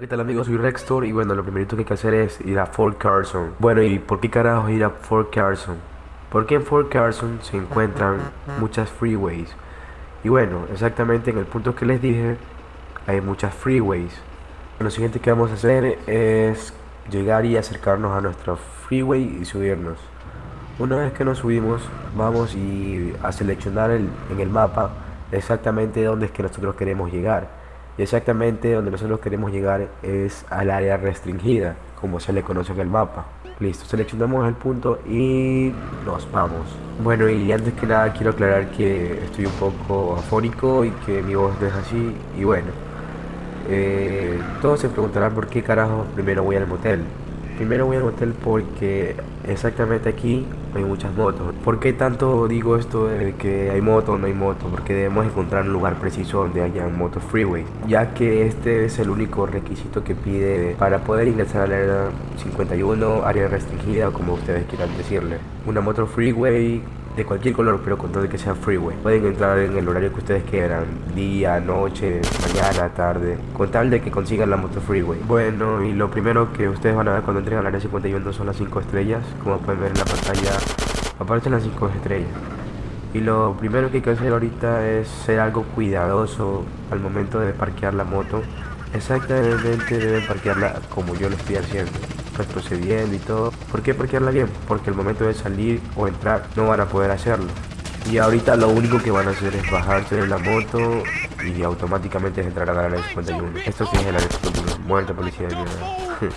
¿qué tal amigos? Soy Rextor y bueno, lo primerito que hay que hacer es ir a Fort Carson. Bueno, ¿y por qué carajo ir a Fort Carson? Porque en Fort Carson se encuentran muchas freeways. Y bueno, exactamente en el punto que les dije, hay muchas freeways. Lo siguiente que vamos a hacer es llegar y acercarnos a nuestro freeway y subirnos. Una vez que nos subimos, vamos y a seleccionar en el mapa exactamente dónde es que nosotros queremos llegar exactamente donde nosotros queremos llegar es al área restringida, como se le conoce en el mapa. Listo, seleccionamos el punto y nos vamos. Bueno, y antes que nada quiero aclarar que estoy un poco afónico y que mi voz no es así. Y bueno, eh, todos se preguntarán por qué carajo primero voy al motel. Primero voy al hotel porque exactamente aquí hay muchas motos. ¿Por qué tanto digo esto de que hay moto o no hay moto? Porque debemos encontrar un lugar preciso donde haya moto freeway. Ya que este es el único requisito que pide para poder ingresar al área 51, área restringida como ustedes quieran decirle. Una moto freeway de cualquier color, pero con todo que sea freeway. Pueden entrar en el horario que ustedes quieran, día, noche, mañana, tarde, con tal de que consigan la moto freeway. Bueno, y lo primero que ustedes van a ver cuando entren al área 51 son las 5 estrellas, como pueden ver en la pantalla, aparecen las 5 estrellas. Y lo primero que hay que hacer ahorita es ser algo cuidadoso al momento de parquear la moto. Exactamente deben parquearla como yo lo estoy haciendo procediendo y todo. ¿Por qué parquearla bien? Porque el momento de salir o entrar no van a poder hacerlo. Y ahorita lo único que van a hacer es bajarse de la moto y automáticamente entrar a la área 51. Esto sí es el área 51. Muerta policía de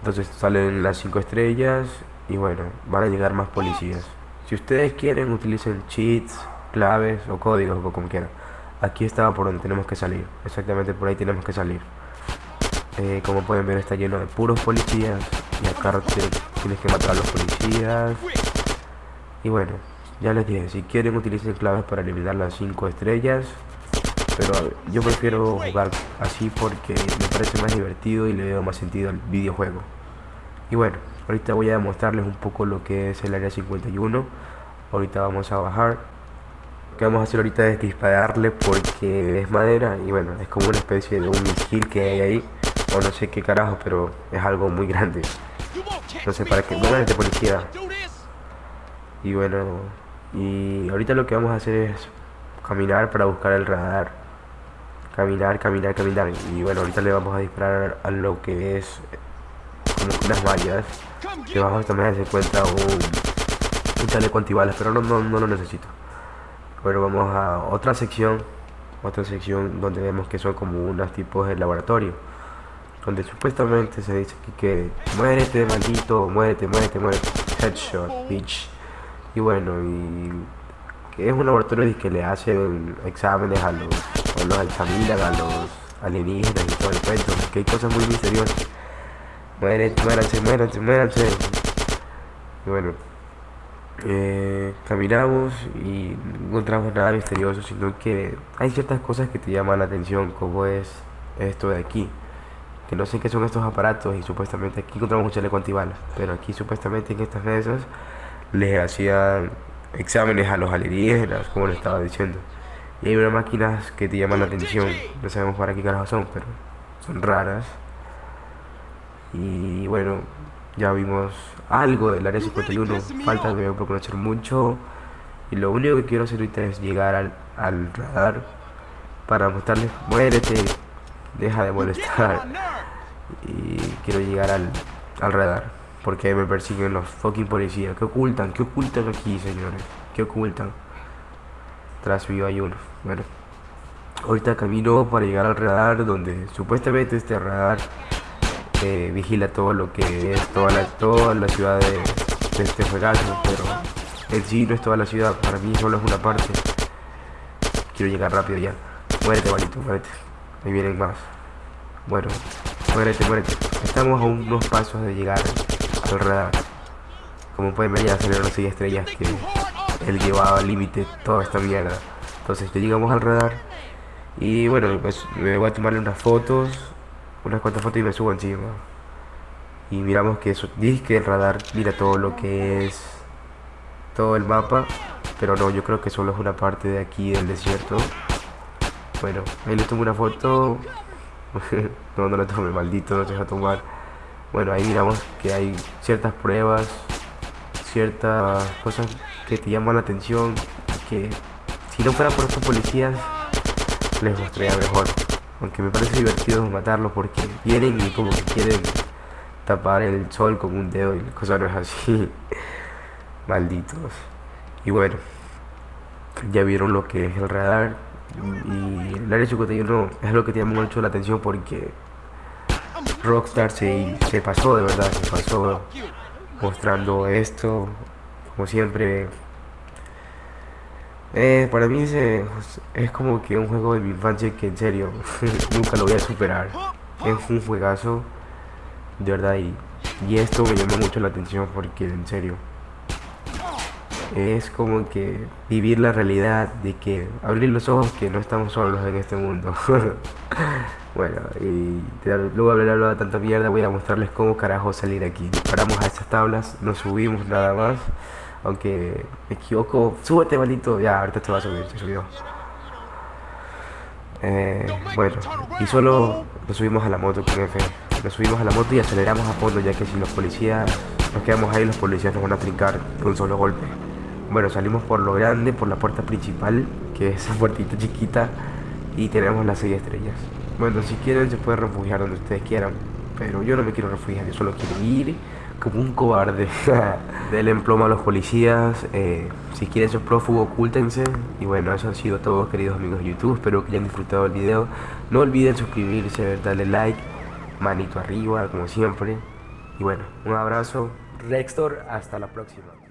Entonces salen las 5 estrellas y bueno, van a llegar más policías. Si ustedes quieren, utilicen cheats, claves o códigos o como quieran. Aquí está por donde tenemos que salir. Exactamente por ahí tenemos que salir. Eh, como pueden ver está lleno de puros policías. Y acá tienes que matar a los policías. Y bueno ya les dije si quieren utilicen claves para eliminar las 5 estrellas. Pero yo prefiero jugar así porque me parece más divertido y le veo más sentido al videojuego. Y bueno ahorita voy a mostrarles un poco lo que es el área 51 ahorita vamos a bajar. Lo que vamos a hacer ahorita es dispararle porque es madera y bueno es como una especie de un misil que hay ahí no sé qué carajo, pero es algo muy grande. No sé para qué. Bueno, de policía. Y bueno, y ahorita lo que vamos a hacer es caminar para buscar el radar. Caminar, caminar, caminar. Y bueno, ahorita le vamos a disparar a lo que es unas vallas. Debajo también se encuentra un, un chaleco antibalas, pero no, no, no lo necesito. Bueno, vamos a otra sección. Otra sección donde vemos que son como unos tipos de laboratorio donde supuestamente se dice que, muérete maldito, muérete, muérete, muérete, headshot, bitch. Y bueno, y que es un laboratorio que le hacen exámenes a los, o los examinan a los alienígenas y todo el cuento, que hay cosas muy misteriosas. Muérete, muéranse, muéranse, muéranse. Y bueno, eh, caminamos y no encontramos nada misterioso, sino que hay ciertas cosas que te llaman la atención, como es esto de aquí que no sé qué son estos aparatos y supuestamente aquí encontramos un chaleco antibalas, pero aquí supuestamente en estas mesas les hacían exámenes a los alienígenas, como les estaba diciendo. Y hay unas máquinas que te llaman la atención, no sabemos para qué carajo son, pero son raras. Y bueno, ya vimos algo del área 51, falta de por conocer mucho. Y lo único que quiero hacer ahorita es llegar al, al radar para mostrarles, muérete, deja de molestar y quiero llegar al, al radar porque me persiguen los fucking policías. ¿Qué ocultan? ¿Qué ocultan aquí, señores? ¿Qué ocultan? Tras vivo hay uno. Bueno, ahorita camino para llegar al radar donde supuestamente este radar eh, vigila todo lo que es toda la, toda la ciudad de, este juegazo, pero en sí no es toda la ciudad, para mí solo es una parte. Quiero llegar rápido ya. Muérete, malito, muérete. Ahí vienen más. Bueno, Estamos a unos pasos de llegar al radar. Como pueden ver ya salieron las 6 estrellas que él llevaba al límite toda esta mierda. Entonces ya llegamos al radar. Y bueno, pues me voy a tomarle unas fotos. Unas cuantas fotos y me subo encima. Y miramos que eso, dice que el radar mira todo lo que es todo el mapa. Pero no, yo creo que solo es una parte de aquí del desierto. Bueno, ahí le tomo una foto no, no lo tome, maldito, no te deja tomar. Bueno, ahí miramos que hay ciertas pruebas, ciertas cosas que te llaman la atención, que si no fuera por estos policías, les mostraría mejor. Aunque me parece divertido matarlos porque vienen y como que quieren tapar el sol con un dedo y la cosa no es así. Malditos. Y bueno, ya vieron lo que es el radar. Y el área 51 es lo que te llama mucho la atención porque Rockstar se, se pasó, de verdad, se pasó mostrando esto, como siempre. Eh, para mí es, es como que un juego de mi infancia que en serio nunca lo voy a superar. Es un juegazo, de verdad, y, y esto me llamó mucho la atención porque en serio es como que vivir la realidad de que abrir los ojos que no estamos solos en este mundo. bueno, y luego de hablar de tanta mierda voy a mostrarles cómo carajo salir aquí. Paramos a estas tablas, nos subimos nada más. Aunque me equivoco, súbete maldito, ya ahorita te va a subir, se subió. Eh, bueno, y solo nos subimos a la moto con F. Nos subimos a la moto y aceleramos a fondo ya que si los policías nos quedamos ahí, los policías nos van a trincar con un solo golpe. Bueno, salimos por lo grande, por la puerta principal, que es esa puertita chiquita, y tenemos las seis estrellas. Bueno, si quieren se pueden refugiar donde ustedes quieran, pero yo no me quiero refugiar, yo solo quiero ir como un cobarde. Del emploma a los policías, eh, si quieren ser prófugo, ocultense. Y bueno, eso ha sido todo, queridos amigos de YouTube. Espero que hayan disfrutado el video. No olviden suscribirse, darle like, manito arriba, como siempre. Y bueno, un abrazo. Rextor, hasta la próxima.